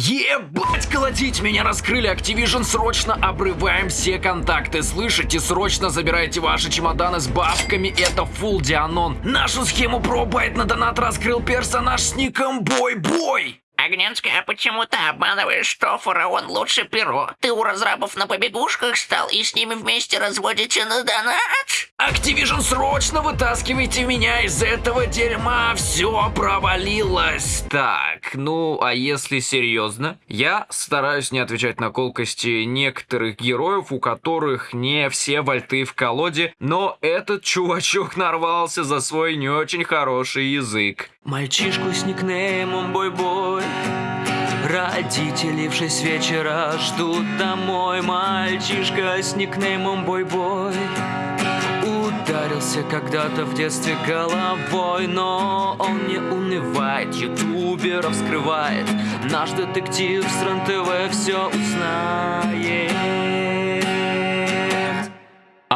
Ебать, колотить меня раскрыли Activision, срочно обрываем все контакты, слышите? Срочно забирайте ваши чемоданы с бабками, это фул Дианон. Нашу схему пробайт на донат раскрыл персонаж с ником Бой-Бой. Огненская, а почему ты обманываешь, что фараон лучше перо? Ты у разрабов на побегушках стал и с ними вместе разводите на донат? Activision, срочно вытаскивайте меня из этого дерьма, все провалилось. Так, ну а если серьезно? Я стараюсь не отвечать на колкости некоторых героев, у которых не все вольты в колоде, но этот чувачок нарвался за свой не очень хороший язык. Мальчишку с никнеймом Бой-Бой Родители в шесть вечера ждут домой. Мальчишка с никнеймом Бой-Бой Ударился когда-то в детстве головой Но он не унывает, ютуберов скрывает. Наш детектив с РЕН-ТВ все узнает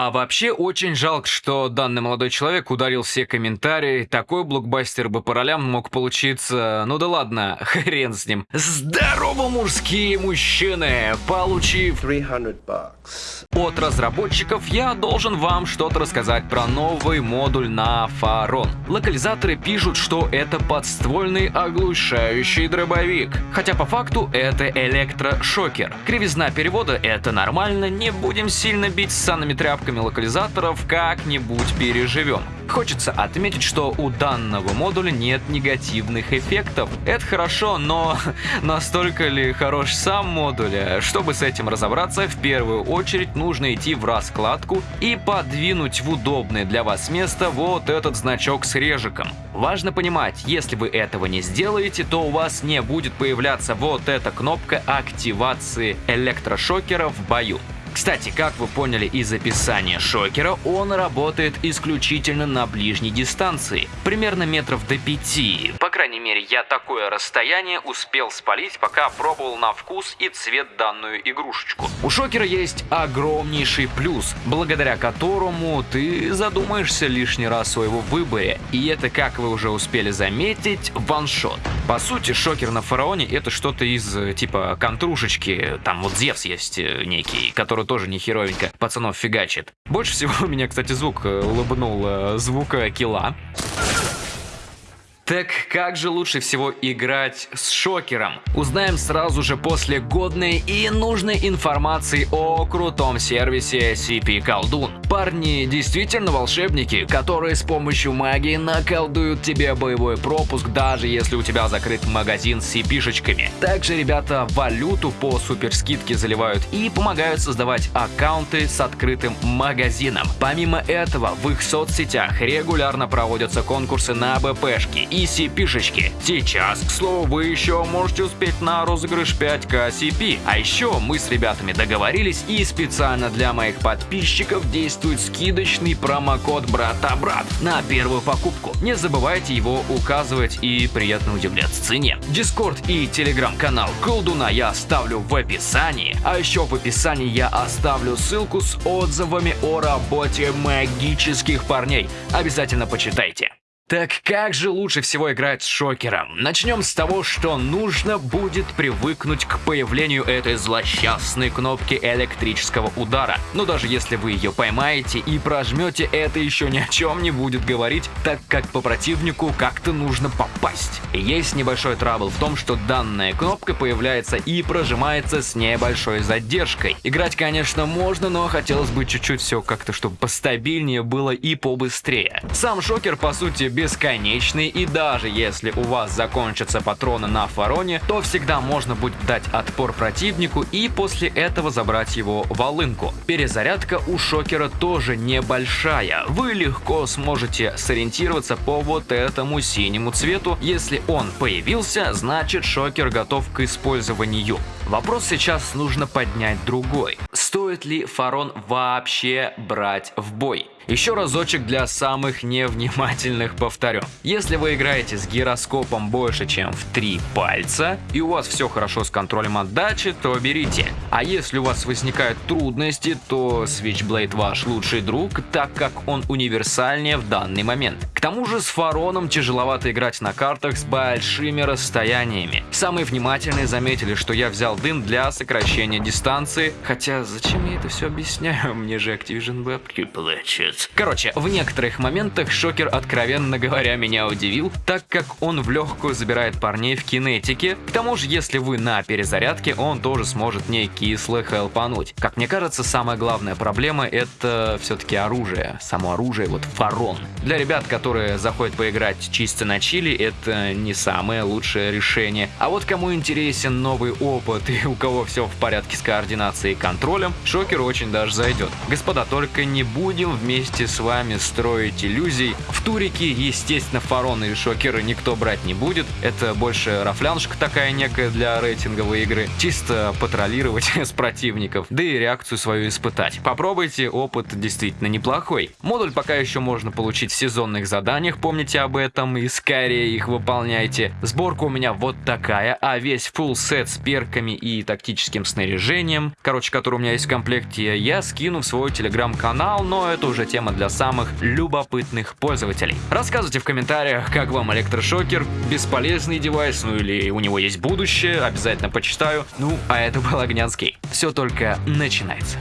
а вообще очень жалко, что данный молодой человек ударил все комментарии. Такой блокбастер бы по ролям мог получиться. Ну да ладно, хрен с ним. Здорово, мужские мужчины! Получив 300 bucks. от разработчиков, я должен вам что-то рассказать про новый модуль на Фарон. Локализаторы пишут, что это подствольный оглушающий дробовик. Хотя по факту это электрошокер. Кривизна перевода это нормально, не будем сильно бить санными тряпками ошибками локализаторов как-нибудь переживем. Хочется отметить, что у данного модуля нет негативных эффектов. Это хорошо, но настолько ли хорош сам модуль? Чтобы с этим разобраться, в первую очередь нужно идти в раскладку и подвинуть в удобное для вас место вот этот значок с режиком. Важно понимать, если вы этого не сделаете, то у вас не будет появляться вот эта кнопка активации электрошокера в бою. Кстати, как вы поняли из описания шокера, он работает исключительно на ближней дистанции, примерно метров до 5. Крайней мере, я такое расстояние успел спалить, пока пробовал на вкус и цвет данную игрушечку. У шокера есть огромнейший плюс, благодаря которому ты задумаешься лишний раз о своего выборе, и это, как вы уже успели заметить, ваншот. По сути, шокер на фараоне это что-то из типа контрушечки, там вот Зевс есть э, некий, который тоже не херовенько пацанов фигачит. Больше всего у меня, кстати, звук э, улыбнул э, звука кила. Так как же лучше всего играть с шокером? Узнаем сразу же после годной и нужной информации о крутом сервисе CP Колдун. Парни действительно волшебники, которые с помощью магии наколдуют тебе боевой пропуск, даже если у тебя закрыт магазин с CP-шечками. Также ребята валюту по суперскидке заливают и помогают создавать аккаунты с открытым магазином. Помимо этого, в их соцсетях регулярно проводятся конкурсы на БПшки и CP-шечки. Сейчас, к слову, вы еще можете успеть на розыгрыш 5К CP. А еще мы с ребятами договорились и специально для моих подписчиков действует скидочный промокод брата-брат на первую покупку. Не забывайте его указывать и приятно удивляться цене. Дискорд и телеграм-канал Колдуна я оставлю в описании. А еще в описании я оставлю ссылку с отзывами о работе магических парней. Обязательно почитайте. Так как же лучше всего играть с шокером? Начнем с того, что нужно будет привыкнуть к появлению этой злосчастной кнопки электрического удара. Но даже если вы ее поймаете и прожмете, это еще ни о чем не будет говорить, так как по противнику как-то нужно попасть. есть небольшой трабл в том, что данная кнопка появляется и прожимается с небольшой задержкой. Играть, конечно, можно, но хотелось бы чуть-чуть все как-то, чтобы постабильнее было и побыстрее. Сам шокер, по сути, без бесконечный, и даже если у вас закончатся патроны на фароне, то всегда можно будет дать отпор противнику и после этого забрать его волынку. Перезарядка у шокера тоже небольшая. Вы легко сможете сориентироваться по вот этому синему цвету. Если он появился, значит шокер готов к использованию. Вопрос сейчас нужно поднять другой. Стоит ли фарон вообще брать в бой? Еще разочек для самых невнимательных повторю. Если вы играете с гироскопом больше, чем в 3 пальца, и у вас все хорошо с контролем отдачи, то берите. А если у вас возникают трудности, то Switchblade ваш лучший друг, так как он универсальнее в данный момент. К тому же с Фароном тяжеловато играть на картах с большими расстояниями. Самые внимательные заметили, что я взял дым для сокращения дистанции, хотя зачем я это все объясняю, мне же Activision Web плачет. Короче, в некоторых моментах шокер, откровенно говоря, меня удивил, так как он в легкую забирает парней в кинетике. К тому же, если вы на перезарядке, он тоже сможет не кисло хелпануть. Как мне кажется, самая главная проблема это все-таки оружие. Само оружие, вот фарон. Для ребят, которые заходят поиграть чисто на чили, это не самое лучшее решение. А вот кому интересен новый опыт и у кого все в порядке с координацией и контролем, шокер очень даже зайдет. Господа, только не будем вместе с вами строить иллюзий. В турике, естественно, фароны и шокеры никто брать не будет. Это больше рафляншка такая некая для рейтинговой игры. Чисто патрулировать с противников, да и реакцию свою испытать. Попробуйте, опыт действительно неплохой. Модуль пока еще можно получить в сезонных заданиях, помните об этом, и скорее их выполняйте. Сборка у меня вот такая, а весь full сет с перками и тактическим снаряжением, короче, который у меня есть в комплекте, я скину в свой телеграм-канал, но это уже тема для самых любопытных пользователей. Рассказывайте в комментариях, как вам электрошокер, бесполезный девайс, ну или у него есть будущее, обязательно почитаю. Ну, а это был Огнянский. Все только начинается.